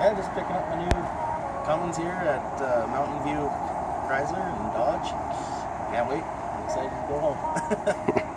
Yeah, just picking up my new Cummins here at uh, Mountain View Chrysler and Dodge. Can't wait. I'm excited to go home.